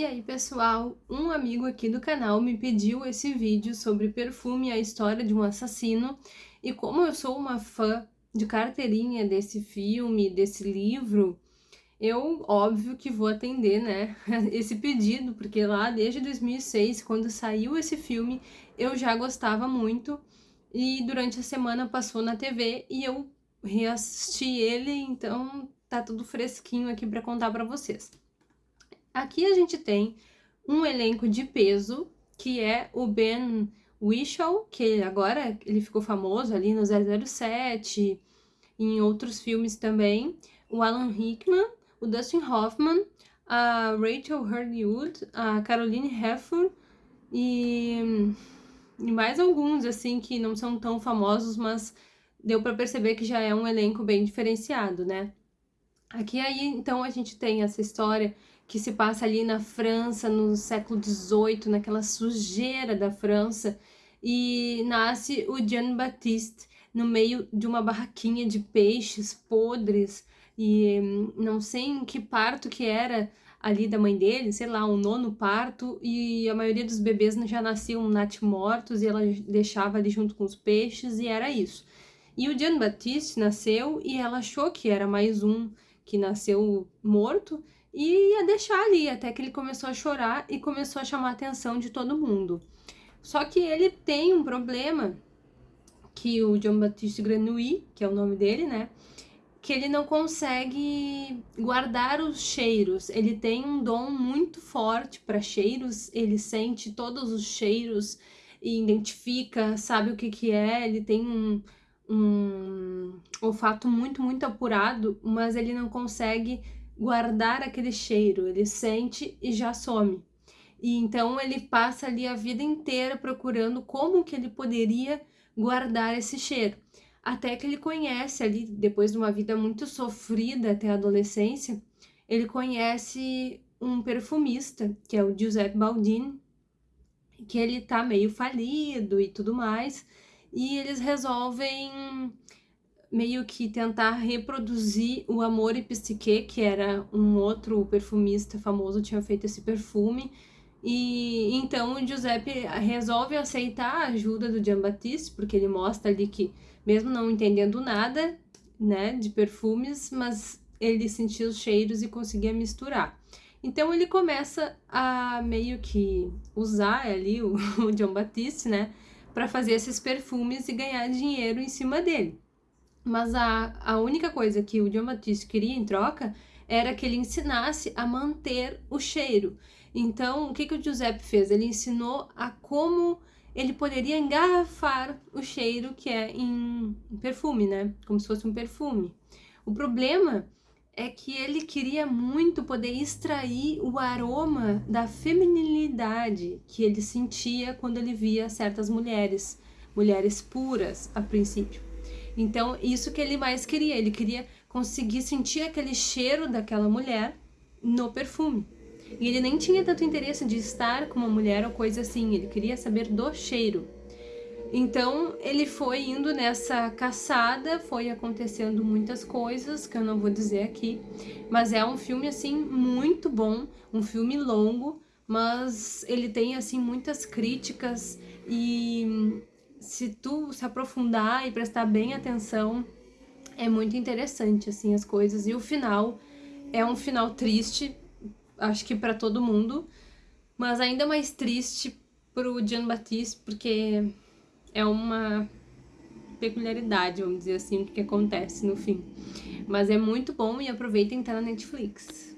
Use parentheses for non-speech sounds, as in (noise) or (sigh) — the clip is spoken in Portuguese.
E aí pessoal, um amigo aqui do canal me pediu esse vídeo sobre Perfume a história de um assassino. E como eu sou uma fã de carteirinha desse filme, desse livro, eu óbvio que vou atender né, (laughs) esse pedido, porque lá desde 2006, quando saiu esse filme, eu já gostava muito. E durante a semana passou na TV e eu reassisti ele, então tá tudo fresquinho aqui para contar para vocês. Aqui a gente tem um elenco de peso, que é o Ben Whishaw, que agora ele ficou famoso ali no 007, em outros filmes também, o Alan Rickman, o Dustin Hoffman, a Rachel Hurd-Wood, a Caroline Heffer e, e mais alguns, assim, que não são tão famosos, mas deu para perceber que já é um elenco bem diferenciado, né? Aqui aí, então, a gente tem essa história que se passa ali na França, no século XVIII, naquela sujeira da França, e nasce o Jean Baptiste no meio de uma barraquinha de peixes podres, e hum, não sei em que parto que era ali da mãe dele, sei lá, um nono parto, e a maioria dos bebês já nasciam natimortos, e ela deixava ali junto com os peixes, e era isso. E o Jean Baptiste nasceu, e ela achou que era mais um que nasceu morto, e ia deixar ali, até que ele começou a chorar e começou a chamar a atenção de todo mundo. Só que ele tem um problema, que o John Baptiste Grenouille, que é o nome dele, né, que ele não consegue guardar os cheiros. Ele tem um dom muito forte para cheiros, ele sente todos os cheiros e identifica, sabe o que que é, ele tem um, um olfato muito, muito apurado, mas ele não consegue guardar aquele cheiro, ele sente e já some. E então ele passa ali a vida inteira procurando como que ele poderia guardar esse cheiro. Até que ele conhece ali, depois de uma vida muito sofrida até a adolescência, ele conhece um perfumista, que é o Giuseppe Baldini, que ele tá meio falido e tudo mais, e eles resolvem meio que tentar reproduzir o Amor e Psique, que era um outro perfumista famoso, tinha feito esse perfume. E então o Giuseppe resolve aceitar a ajuda do Giambattista, porque ele mostra ali que, mesmo não entendendo nada, né, de perfumes, mas ele sentia os cheiros e conseguia misturar. Então ele começa a meio que usar ali o, (laughs) o Giambattista, né, para fazer esses perfumes e ganhar dinheiro em cima dele. Mas a, a única coisa que o John queria em troca era que ele ensinasse a manter o cheiro. Então, o que, que o Giuseppe fez? Ele ensinou a como ele poderia engarrafar o cheiro que é em perfume, né? Como se fosse um perfume. O problema é que ele queria muito poder extrair o aroma da feminilidade que ele sentia quando ele via certas mulheres, mulheres puras a princípio. Então, isso que ele mais queria, ele queria conseguir sentir aquele cheiro daquela mulher no perfume. E ele nem tinha tanto interesse de estar com uma mulher ou coisa assim, ele queria saber do cheiro. Então, ele foi indo nessa caçada, foi acontecendo muitas coisas que eu não vou dizer aqui, mas é um filme assim muito bom, um filme longo, mas ele tem assim muitas críticas e se tu se aprofundar e prestar bem atenção, é muito interessante, assim, as coisas. E o final é um final triste, acho que para todo mundo, mas ainda mais triste pro Jean Baptiste, porque é uma peculiaridade, vamos dizer assim, o que acontece no fim. Mas é muito bom e aproveitem que tá na Netflix.